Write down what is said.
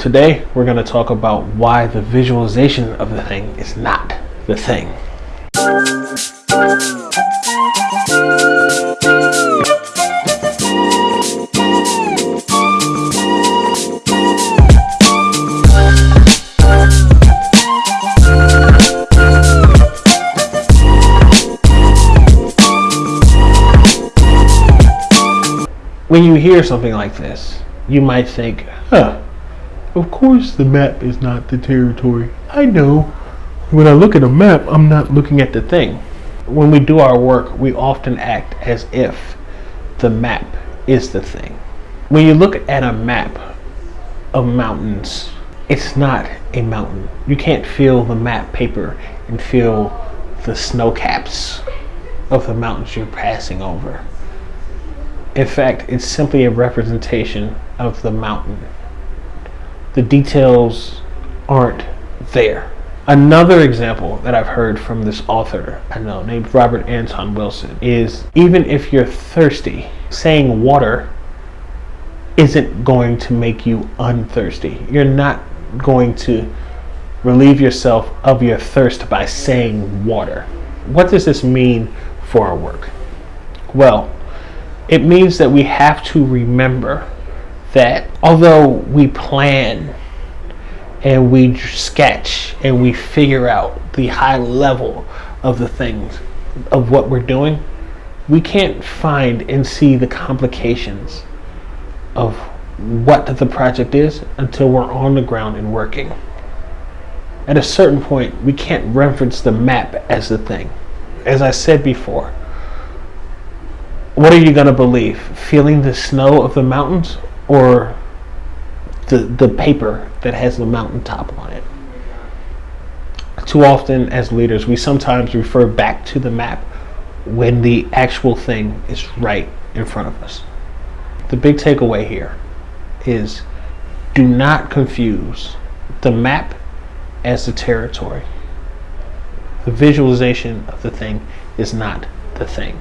Today, we're going to talk about why the visualization of the thing is not the thing. When you hear something like this, you might think, huh, of course the map is not the territory. I know. When I look at a map, I'm not looking at the thing. When we do our work, we often act as if the map is the thing. When you look at a map of mountains, it's not a mountain. You can't feel the map paper and feel the snow caps of the mountains you're passing over. In fact, it's simply a representation of the mountain. The details aren't there. Another example that I've heard from this author I know named Robert Anton Wilson is even if you're thirsty, saying water isn't going to make you unthirsty. You're not going to relieve yourself of your thirst by saying water. What does this mean for our work? Well, it means that we have to remember that although we plan and we sketch and we figure out the high level of the things of what we're doing, we can't find and see the complications of what the project is until we're on the ground and working. At a certain point, we can't reference the map as the thing. As I said before, what are you going to believe? Feeling the snow of the mountains or the, the paper that has the mountaintop on it? Too often, as leaders, we sometimes refer back to the map when the actual thing is right in front of us. The big takeaway here is do not confuse the map as the territory. The visualization of the thing is not the thing.